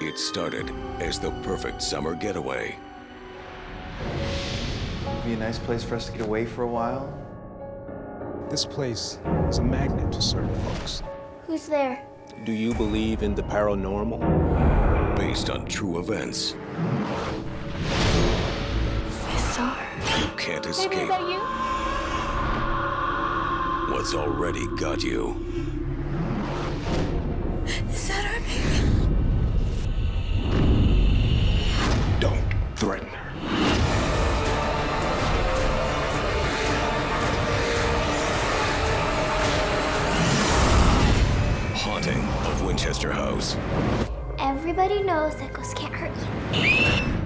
It started as the perfect summer getaway. It'd be a nice place for us to get away for a while. This place is a magnet to certain folks. Who's there? Do you believe in the paranormal? Based on true events I saw her. you can't Baby, escape is that you? what's already got you. Threaten her. Haunting of Winchester House. Everybody knows that ghosts can't hurt you.